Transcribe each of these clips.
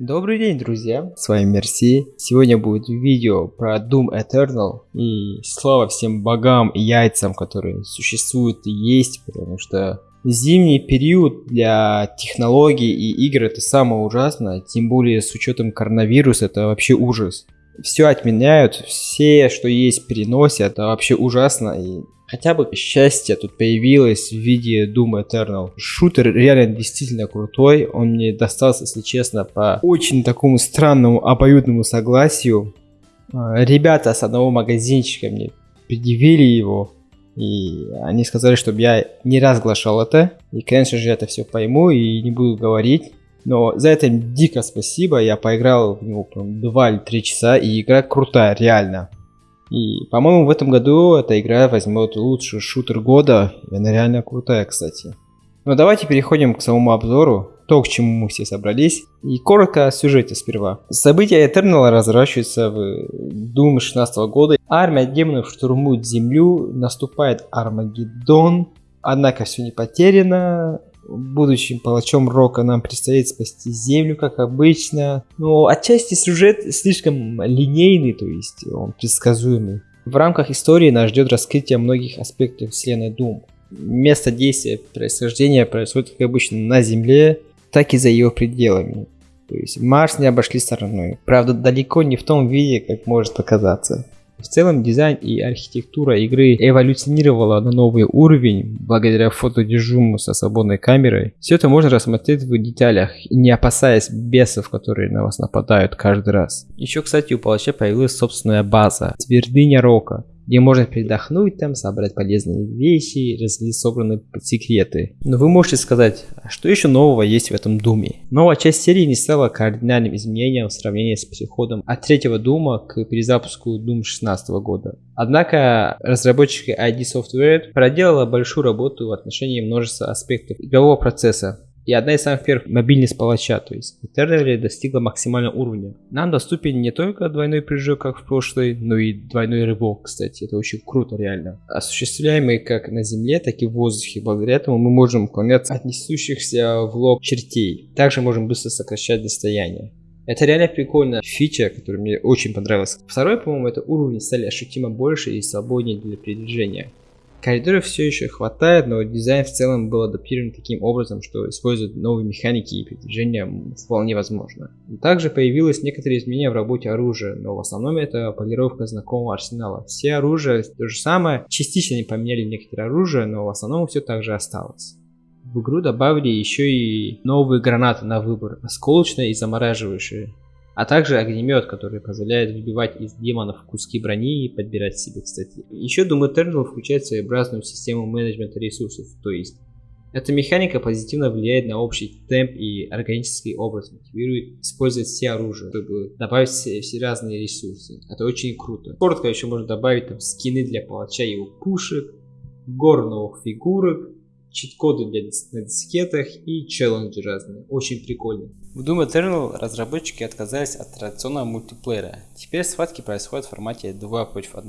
Добрый день, друзья! С вами Мерси. Сегодня будет видео про Doom Eternal. И слава всем богам и яйцам, которые существуют и есть, потому что зимний период для технологий и игр это самое ужасное, тем более с учетом коронавируса это вообще ужас. Все отменяют, все, что есть, переносят, это вообще ужасно. И хотя бы счастье тут появилось в виде Doom Eternal. Шутер реально действительно крутой, он мне достался, если честно, по очень такому странному обоюдному согласию. А, ребята с одного магазинчика мне предъявили его, и они сказали, чтобы я не разглашал это. И, конечно же, я это все пойму и не буду говорить. Но за это дико спасибо, я поиграл в него 2 или 3 часа, и игра крутая, реально. И, по-моему, в этом году эта игра возьмет лучший шутер года. И она реально крутая, кстати. Но давайте переходим к самому обзору. То, к чему мы все собрались. И коротко о сюжете сперва. События Eternal разворачиваются в Doom 16 года. Армия демонов штурмует землю, наступает Армагеддон. Однако все не потеряно будущим палачом Рока нам предстоит спасти Землю, как обычно. Но отчасти сюжет слишком линейный, то есть он предсказуемый. В рамках истории нас ждет раскрытие многих аспектов вселенной Doom. Место действия происхождения происходит, как обычно, на Земле, так и за ее пределами. То есть Марс не обошли стороной. Правда, далеко не в том виде, как может показаться. В целом дизайн и архитектура игры эволюционировала на новый уровень благодаря фотодежуму со свободной камерой. Все это можно рассмотреть в деталях, не опасаясь бесов, которые на вас нападают каждый раз. Еще, кстати, у палача появилась собственная база, твердыня Рока, где можно передохнуть там, собрать полезные вещи, разделить собранные секреты. Но вы можете сказать, а что еще нового есть в этом Думе? Новая часть серии не стала кардинальным изменением в сравнении с переходом от третьего Дума к перезапуску Doom 16 года. Однако разработчики ID Software проделала большую работу в отношении множества аспектов игрового процесса, и одна из самых первых мобильность палача, то есть Eternally достигла максимального уровня. Нам доступен не только двойной прыжок, как в прошлой, но и двойной рывок, кстати, это очень круто реально. Осуществляемый как на земле, так и в воздухе, благодаря этому мы можем уклоняться от несущихся в лоб чертей. Также можем быстро сокращать расстояние. Это реально прикольная фича, которая мне очень понравилась. Второй, по-моему, это уровни стали ощутимо больше и свободнее для передвижения. Коридоров все еще хватает, но дизайн в целом был адаптирован таким образом, что использовать новые механики и передвижения вполне возможно. Также появилось некоторые изменения в работе оружия, но в основном это полировка знакомого арсенала. Все оружия то же самое, частично не поменяли некоторые оружия, но в основном все так же осталось. В игру добавили еще и новые гранаты на выбор, осколочные и замораживающие а также огнемет, который позволяет выбивать из демонов куски брони и подбирать себе, кстати. Еще Doom Eternal включает своеобразную систему менеджмента ресурсов, то есть эта механика позитивно влияет на общий темп и органический образ, мотивирует использовать все оружия, чтобы добавить все, все разные ресурсы. Это очень круто. Коротко еще можно добавить там скины для палача его пушек, гору новых фигурок, чит-коды для на дискетах и челленджи разные. Очень прикольно. В Doom Eternal разработчики отказались от традиционного мультиплеера. Теперь схватки происходят в формате 2 против 1.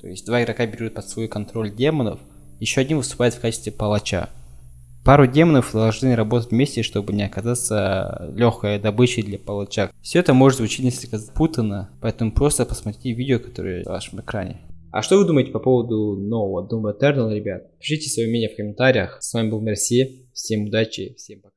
То есть два игрока берут под свой контроль демонов, еще один выступает в качестве палача. Пару демонов должны работать вместе, чтобы не оказаться легкой добычей для палача. Все это может звучать несколько запутанно, поэтому просто посмотрите видео, которое на вашем экране. А что вы думаете по поводу нового Doom Eternal, ребят? Пишите свое мнение в комментариях. С вами был Мерси. Всем удачи, всем пока.